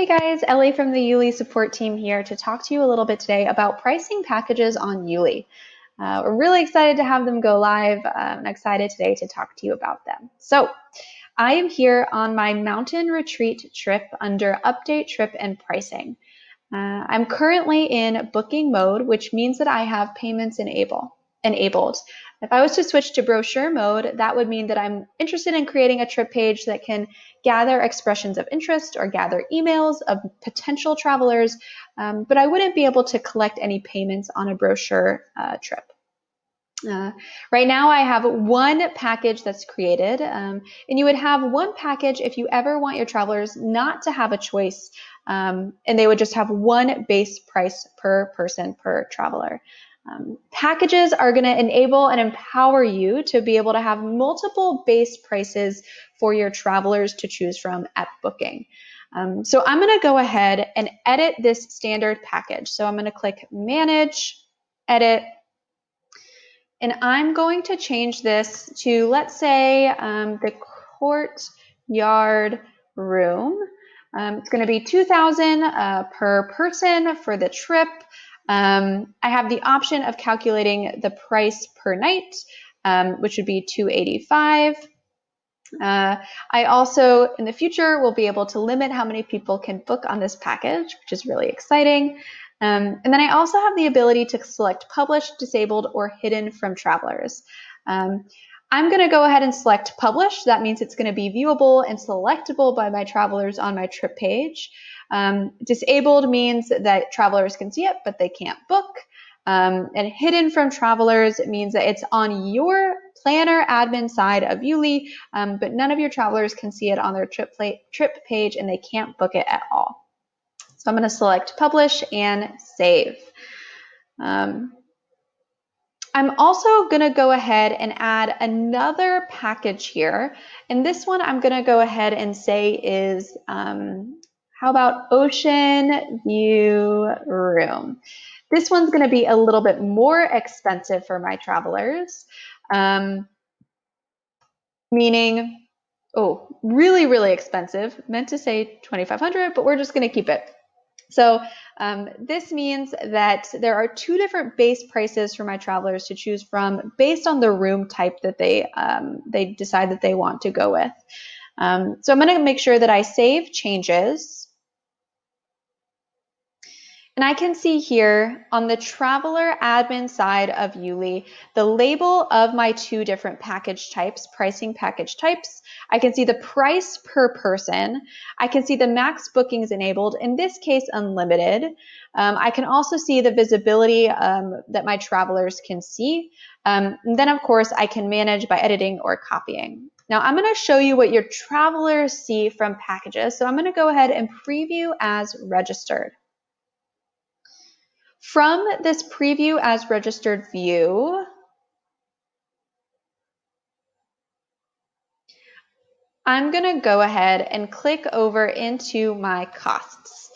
Hey guys, Ellie from the YouLi support team here to talk to you a little bit today about pricing packages on YouLi. Uh, we're really excited to have them go live. Uh, I'm excited today to talk to you about them. So I am here on my mountain retreat trip under update trip and pricing. Uh, I'm currently in booking mode, which means that I have payments enable, enabled. If I was to switch to brochure mode, that would mean that I'm interested in creating a trip page that can gather expressions of interest or gather emails of potential travelers, um, but I wouldn't be able to collect any payments on a brochure uh, trip. Uh, right now I have one package that's created um, and you would have one package if you ever want your travelers not to have a choice um, and they would just have one base price per person per traveler. Um, packages are going to enable and empower you to be able to have multiple base prices for your travelers to choose from at booking. Um, so I'm going to go ahead and edit this standard package. So I'm going to click Manage, Edit, and I'm going to change this to, let's say, um, the courtyard room. Um, it's going to be 2000 uh, per person for the trip. Um, I have the option of calculating the price per night, um, which would be 285. Uh, I also, in the future, will be able to limit how many people can book on this package, which is really exciting. Um, and then I also have the ability to select published, disabled, or hidden from travelers. Um, I'm going to go ahead and select publish. That means it's going to be viewable and selectable by my travelers on my trip page. Um, disabled means that travelers can see it, but they can't book. Um, and hidden from travelers means that it's on your planner admin side of YouLi, um, but none of your travelers can see it on their trip, trip page and they can't book it at all. So I'm going to select publish and save. Um, I'm also going to go ahead and add another package here. And this one I'm going to go ahead and say is um, how about ocean view room? This one's going to be a little bit more expensive for my travelers, um, meaning, oh, really, really expensive. Meant to say 2,500, but we're just going to keep it. So um, this means that there are two different base prices for my travelers to choose from based on the room type that they um, they decide that they want to go with. Um, so I'm going to make sure that I save changes. And I can see here on the traveler admin side of YouLi, the label of my two different package types, pricing package types. I can see the price per person. I can see the max bookings enabled, in this case, unlimited. Um, I can also see the visibility um, that my travelers can see. Um, and then, of course, I can manage by editing or copying. Now I'm going to show you what your travelers see from packages. So I'm going to go ahead and preview as registered. From this preview as registered view, I'm going to go ahead and click over into my costs.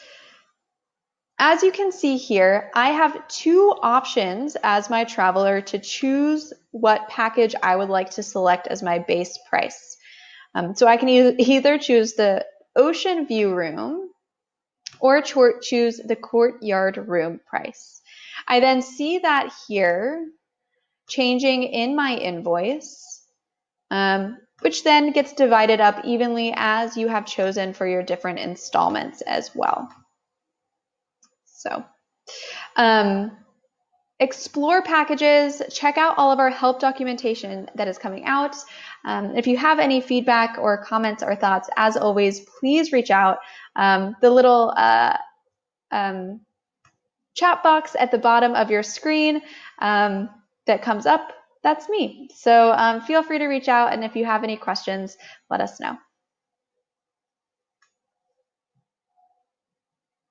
As you can see here, I have two options as my traveler to choose what package I would like to select as my base price. Um, so I can e either choose the ocean view room, or choose the courtyard room price. I then see that here changing in my invoice, um, which then gets divided up evenly as you have chosen for your different installments as well. So, um, explore packages, check out all of our help documentation that is coming out. Um, if you have any feedback or comments or thoughts, as always, please reach out. Um, the little uh, um, chat box at the bottom of your screen um, that comes up, that's me. So um, feel free to reach out, and if you have any questions, let us know.